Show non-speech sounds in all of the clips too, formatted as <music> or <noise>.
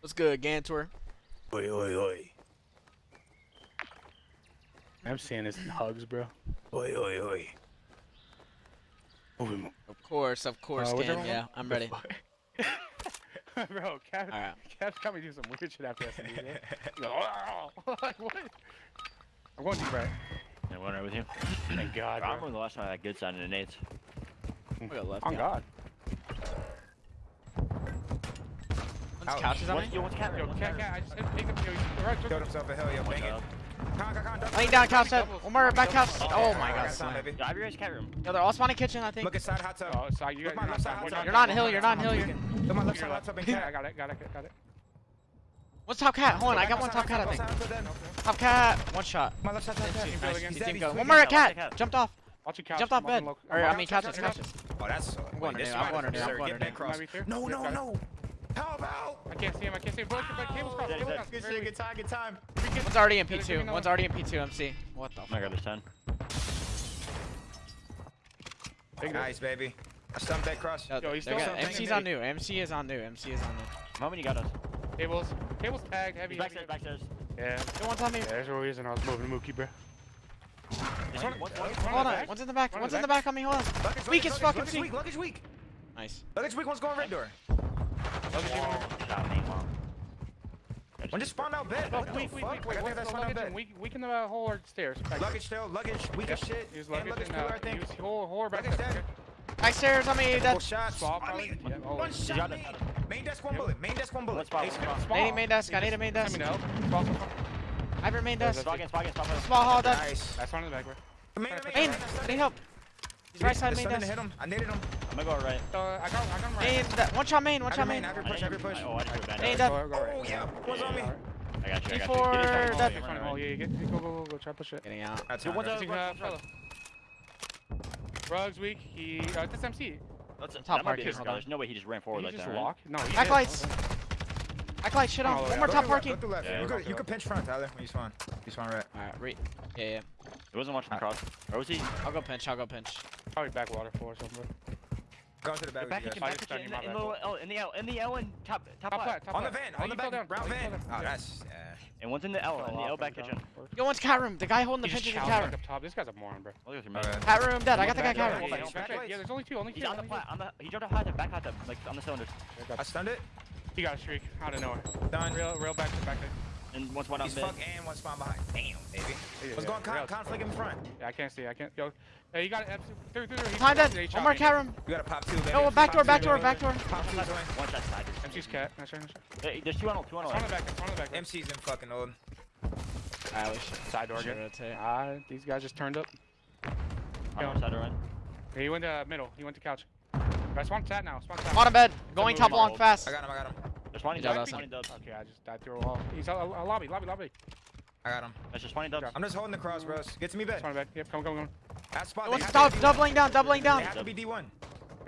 What's good, Gantor? Oi, oi, oi. I'm seeing this in hugs, bro. Oi, oi, oi. Of course, of course, oh, uh, Cam. Yeah, I'm ready. <laughs> bro, Cap, All right. Cap's got me doing some weird shit after SMD, man. Oh! <laughs> like, what? I'm going deep right. I'm going right with you. Thank God, bro. I remember the last time I had good sound in the nades. Oh, God. Couch. Couch is on me? Yo, what's Cat? Yo, Cat, Cat, I just hit pick up. Yo, he's right. Killed himself a hill, yo, bang it. Con, con, con, Laying down couch set. One more back couch. Oh my god. Yo, I'll be right cat room. Yo, they're all spawning kitchen, I think. Look inside hot tub. Oh, sorry, you guys. Look side hot tub. You're not hill, you're not hill. You're Come on, left side hot tub and cat. I got it, got it, got it. What's top cat? Hold on, I got one top cat, I think. Top cat, one shot. My left side top cat. Nice. Team go. One more cat. Jumped off. Watch your couch. Jumped off bed. Or I mean couches, couches. Oh, that's. I'm going to I'm going to I'm going to No, no, no. Help, help! I can't see him, I can't see him. Bullet, bullet, cable's crossed, cable's crossed. Good shit, good time, good time. One's already in P2, one's already in P2 MC. What the fuck? my God. There's 10. Nice, baby. I stumped that cross. Yo, he's still got, MC's on new, MC is on new, MC is on new. How many got us? Cables. Cables tagged, heavy. He's backstairs, backstairs. Yeah. No one's on me. Yeah, there's is, and I was moving to Mookie, bro. One, one, one, hold on, one's in the back, one's in the back on me, hold on. Weak as fucking weak. Luggage weak. Nice. Luggage weak, one's going red door. When just spawned out bed? What the fuck? Wait, wait, that's spawn out Weak, weaken the whole hard stairs. Luggage still. luggage, weak as shit. Use luggage, and luggage tail, I think. Whole, whole back luggage deck. Back stairs I mean that's... shots. On me. One shot me. Main desk, one bullet. Main desk, one bullet. I need a main desk, I need a main desk. I have a main desk. Small hall desk. Nice. That's one in the back, Main, main, main. They help. He's right side main desk. hit him. I needed him. I'm gonna go right. So I got, I got right. Main, that, one shot main, one shot main. main. Push, Every push. Oh, I just main death. Go, go, go right. Oh, yeah. One's on me. I got you, I got you. G4 Oh, yeah, yeah. Go, go, go, go. Try to push it. Getting out. That's it. one's on the fellow. Rug's weak. He, uh, this MC. That's top parking. There's no way he just ran forward like that, Just right? No, Backlights. Backlights. Shit on. One more top parking. Left, go left. You, could, pinch front, Tyler, when you spawn. You spawn right. Alright, right. Yeah, yeah. It wasn't watching the cross. Where was he? I'll go pinch, I'll go pinch. Probably backwater floor somewhere. Go to the back. Back kitchen, back kitchen, in, in, the, oh, in the L, in the L, and top, top, top. Top on the van, oh, on the back, brown van. Oh, that's. Yeah. Uh, and one's in the L, in the L back kitchen. Yo, one's cat room. The guy holding the pigeon in cat room. This guy's a moron, bro. Cat room dead. I got the guy cat room. Yeah, there's only two, only two. He's on the flat. On the, he dropped a hot tub, back hot tub, like on the cylinders. I stunned it. He got a streak out of nowhere. Done. Real, real back to back. And one spot He's bed. fuck and one spawn behind. Damn, baby. What's yeah, going on? Conflict in front. Yeah, I can't see. I can't. Yo. Hey, you got it. Through, through, through. Behind that. One more cat room. You got to pop two, baby. No, back door, back door, back door. Pop two, One that side. MC's cat. Not sure. Not sure. Hey, there's two on ult, two on ult. On the back, on the back. MC's in fucking old. Ah, I wish. Side door again. Ah, these guys just turned up. I'm side door, right? He went to middle. He went to couch. I spawn sat now. Spawned sat. On a bed. Going top along fast. I got him, I got him. There's one in dub. There's one in dub. Okay, I just died through a wall. He's a, a, a lobby, lobby, lobby. I got him. That's just one in dub. I'm just holding the cross, bros. Get to me, bed. Back. Yep, come, come, come. That spot. Oh, stop, doubling down, doubling down. They have to be D1.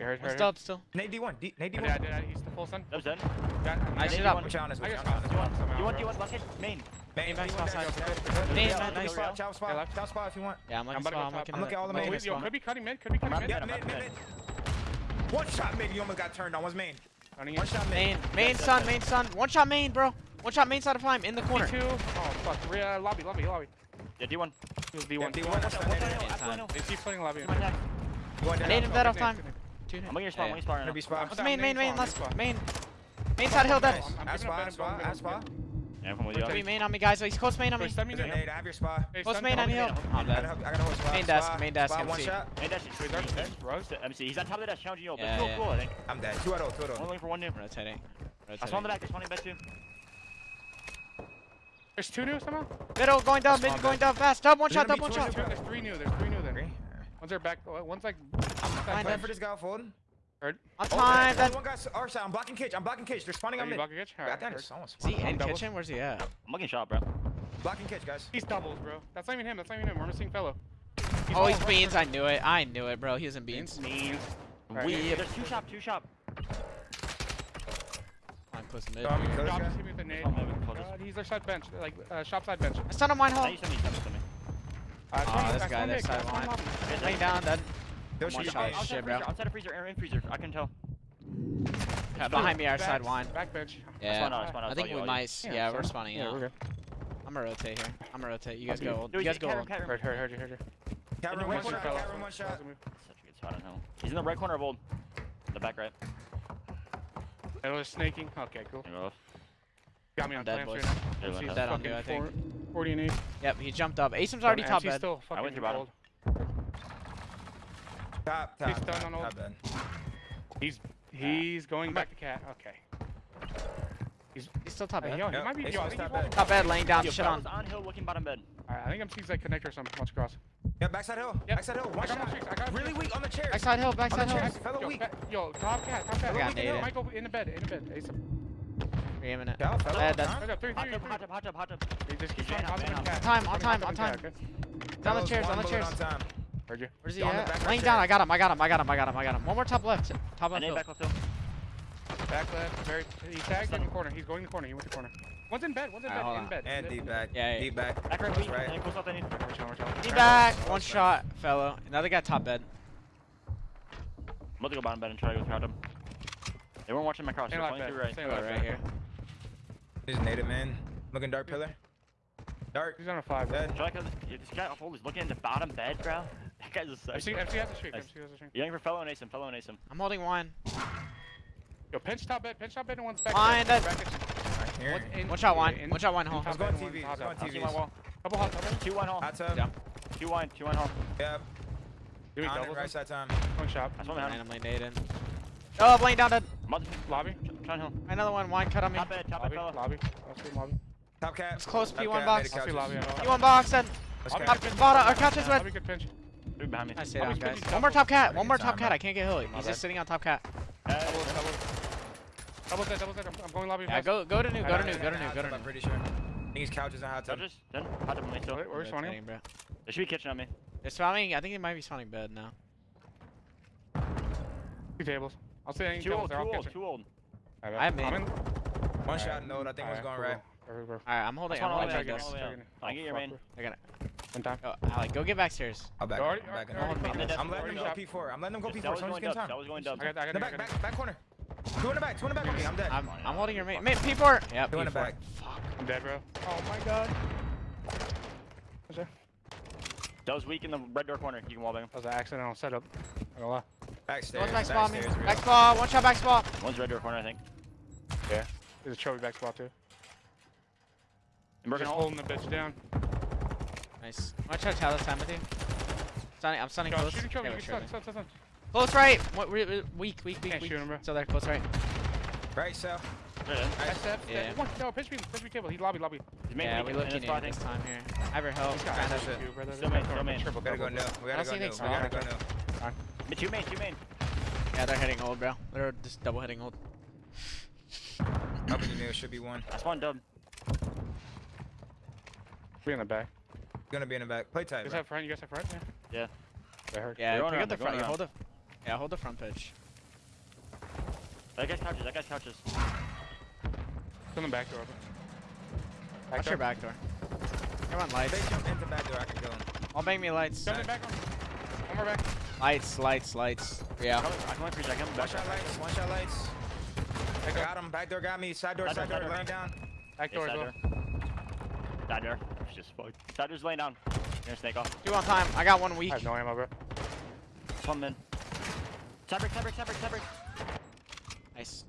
Heard, heard, still. Nade D1. D, Nade D1. Yeah, yeah, he's the full sun. Dub's done. Yeah, I should up. Which on is which on is D1, D1, one hit, main. Main, main, spot, side. Main, main, main, spot, chow spot. Yeah, chow spot if you want. Yeah, I'm looking spot, I'm looking I'm looking at all the main. Yo, could be cutting mid, could be cutting mid. Yeah, mid, mid, mid. One shot mid, you almost got turned on. One's main. Running One shot main. Main dead, sun, main dead. sun. One shot main, bro. One shot main side of climb in the corner. D2. Oh fuck. Re uh, lobby, lobby, lobby. Yeah, D1. He was D1. Yeah, D1. If they keep putting lobby. I need him dead off time. I'm going to spawn. I'm going to spawn. Main, main, main, last main. Main side hill dead. spot. aspa, spot. Yeah, from with you. Three main on me, guys. He's close main on me. Stun me grenade. I close main on you. I'm dead. Main desk. Main desk. One shot. Main desk. Three desk. Bro, MC. He's on top of that challenging you. Yeah, yeah. Cool, I think. I'm dead. Two out of two. One looking for one new. Rotating. Rotating. I spawned the back. There's one in bed too. There's two new somehow. Middle going down. Mid going down fast. Dub one shot. Dub one shot. There's three new. There's three new there. One's there back. Uh, one's like. I'm for this got folded. Heard. On time. Oh, one guy's our side. I'm blocking Kitch. I'm blocking Kitch. They're spawning Are on me. blocking Kitch? Right, that is someone's See he in kitchen? Where's he at? I'm looking shot, bro. Blocking Kitch, guys. He's doubles, bro. That's not even him. That's not even him. We're missing fellow. He's oh, he's right beans. Right. I knew it. I knew it, bro. He was in beans. Beans. Right, we. There's two shop. Two shop. I'm close mid. Dom, Dom just guy? with a nade. He's our side bench. Like uh, shop side bench. I stunned him one hole. Oh, this guy. This side line. Laying down. Dead. Yo, One she's shot. Outside shit, freezer, bro. outside of freezer, air in freezer. I can tell. cat. Behind me, our Back- side wine. Back bench. Yeah. Spawn out, spawn out, I think we you. might. s- Yeah, Yeah, we're spawning Yeah, out. we're good. I'm gonna rotate here. I'm gonna rotate. You guys go. old. Dude, You guys go. room, old. cat room. Heard, heard, heard, heard. Cat In room the one one shot. fell Cat room one shot. Such a good spot on hill. He's in the right corner of old. The back right. It was snaking. Okay, cool. There you go. Got me on dead, clamps boys. right now. There's Dead on fucking you, I think. four- 40 and 8. Yep, he jumped up. Asim's already top MC's bed. still fucking went through bottom. Cold. Top, top, He's done top, on old. top bed. He's he's going back to cat. Okay. He's he's still top Hey, bed. yo, he Yep, might be. Ace Yo, I think top bed. Top bed, laying down Yo, shit on. on hill looking bottom bed. Alright, I think MC's like connector or something. Watch across. Yeah, backside hill. Yep. Backside hill. One I got shot. my streaks, I got Really weak on the chairs. Backside hill, backside hill. chairs. Fellow Yo, weak. ba- yo, top cat, top cat. I got Look, naded. In the bed, in the bed. Ace him. Three minute. Yeah, fellow. Dead, dead. Huh? Hold up, three, Hot three, tub, three. hot tub, hot tub, hot tub. He just keeps Man trying up, to man up. cat. Time, on Coming time, hot on tub and time. cat, okay? Down the Fellow's chairs, one on the bullet chairs. On time. Heard you. Where's he On the at? back right Laying chair. down. I got him. I got him. I got him. I got him. I got him. One more top left. Top left. need back left hill. Back left, very. He tagged in the corner. He's going in the corner. He went to the corner. One's in bed. One's in Alright, bed. hold In bed. And deep back. Yeah, yeah. Deep back. Back right weak. right. And close up I need. Watch out, watch out. He back. One shot, fellow. Another guy top bed. I'm about to go bottom bed and try to go through them. They weren't watching my cross. They're like flying that. through right. Stay Go like right here. He's native man. Looking dark pillar. Dark. He's on a five. Dead. Try to, this guy off hold is looking in the bottom bed, bro. That <laughs> guy's a psycho. MC has a streak. Nice. MC has a streak. You're for fellow and Asim, fellow and Asim. I'm holding one. Yo, pinch top bed. Pinch top bed and one's back. Fine, there. that- Right here. One in- One shot one. in- One shot one in hole. top Let's go on TV. one Let's go on TV. tub. Wall. Couple hot tub. Two one hole. Hot tub. Yeah. Two one, two one hole. Yep. Do we On it, doubles? right side time. One shot. That's one behind him. Randomly naded. Oh, laying down dead. I'm about to- Lobby. Trying hill. Another one. Wine cut on me. Top bed, top bed, Lobby. Lobby. Lobby. Top cat. It's close, P1 box. made it I'll see couches. lobby. I know. You one box then. Let's Lobby go. good pinch. Bottom, or couches with. Lobby good behind me. I stay Lobby's down, good, guys. he's One more double. top cat. One more Good top time, cat. man. I can't get Hilly. My He's bad. just sitting on top cat. Uh, Doubles, doubles. Doubles dead, doubles dead. I'm, I'm going lobby. Yeah, go go to new. Go to Alright, new. alright, Go to new. Go to tub, I'm pretty sure. I think he's couches and hot tub. Judges, done. Hot tub on me still. Where- Where's Sonya? Rotating, bro. There should be kitchen on me. They're spawning. I think they might be spawning bed now. Two tables. I'll say any Two tables. old, They're two all old, kitchen. two old. I I'm made- in. One Alright. shot node. I think one's Alright, going cool. right. Alright, cool. All right, I'm holding. That's I'm holding the way bed, back, guys. all the way Checking it. I get your main. I got it. One time. Go, Alec, go get back stairs. I'll back. Already- I'm backing already- already- I'm I'm letting them go P4. I'm letting them go P4. was I'm going just getting time. That was going I got, I got, The back, back, back corner. Two in the back. Two in the back with me. I'm dead. I'm, I'm holding your main. Main P4. Yeah, Two in the P4. back. I'm dead, bro. Oh my god. What's that? That was weak in the red door corner. You can wall bang him. That was an accidental setup. Not gonna lie. Backstairs. One's back spa me. Back spa. One shot back spa. One's red door corner, I think. Yeah. There's a trophy back spot too. And broken Just hole. holding the bitch down. Nice. Wanna try to tell this time with you? Stunning, I'm stunning Yo, close. shooting trophy. Yeah, You we're can stun, shooting. stun, stun, stun. Close right. What, re, re, weak, weak, weak, Can't weak. shoot him, bro. Still there, close right. Right, so. Right in. SF. Yeah. One, no, pitch me, pitch me cable. He's lobby, lobby. He's Yeah, weak we in looking his spot, I in this time here. I have your help. This guy Kinda has shit. you, brother. Still main, This still guy's main. triple We gotta go double. new. We gotta go see new. We gotta go small. new. Two main, two main. Yeah, they're hitting old, bro. They're just double hitting old. Up in the new. Should be one. That's one dub. We in the back. Gonna be in the back. Play tight. You guys bro. have front? You guys have front? Yeah. Yeah. I heard. Yeah, They're pick up the front. going You hold the. Yeah, hold the front pitch. That guy's couches, that guy's couches. It's in the back door. open. Back Watch door. your back door. Come on, If lights. they jump into back door, I can kill him. I'll bang me lights. Jump in back one. One more back. Lights, lights, lights. Yeah. I can wait for you, Jack. I'm One shot lights. One shot lights. I got him. Back door got me. Side door. Side door, Side door. door. Laying down. Back door as side well. door. Side door. It's just fucked. Side door's laying down. You're snake off. Two on time. I got one weak. I have no ammo, bro. It's one min. Side brick, side brick, side brick, side brick. Nice.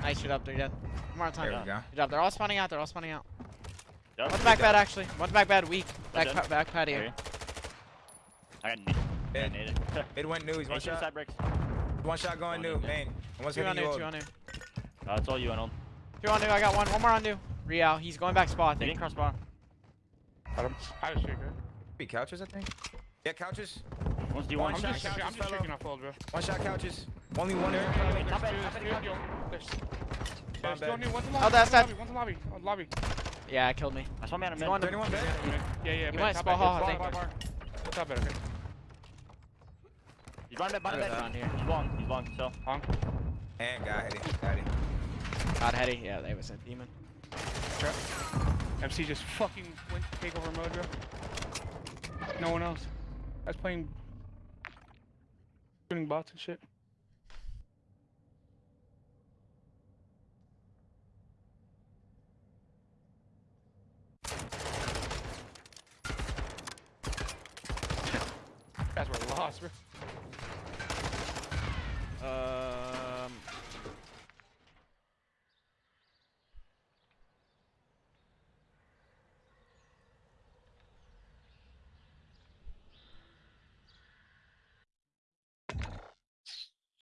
Nice shit up. They're dead. One more on time. There we go. Good job. They're all spawning out. They're all spawning out. Yep. One's back bed actually. One's back bed weak. Back, pa- back patio. I got naded. I got Mid. <laughs> Mid went new. He's one shot. side bricks. One shot going Going new. in. Main. One's Two on new. Two on new. Uh, it's all you, Arnold. Two on new. I got one. One more on new. Real. He's going back spot. I They think. didn't cross bar. Got him. I have a. Be couches, I think. Yeah, couches. One's D1. One I'm shot, just, couches, I'm just fellow. streaking off old, bro. One shot couches. Only one there. There's top two, end, there's two, there's- There's bed. two on one's in Oh, lobby, that's one's that- in lobby, one's in lobby. Yeah, it killed me. I saw man a He's mid. going 31 bed. Yeah, yeah, He man, went top small back, hall, I bar, think. bar, bar. What's up, better? Okay. He's running back, bottom Put it here. He's long, he's long, so. Honk. And got hit. Got it. God heady. Yeah, they was a demon. MC just fucking went to take over mode. No one else. I was playing shooting bots and shit. <laughs> That's where lost, bro.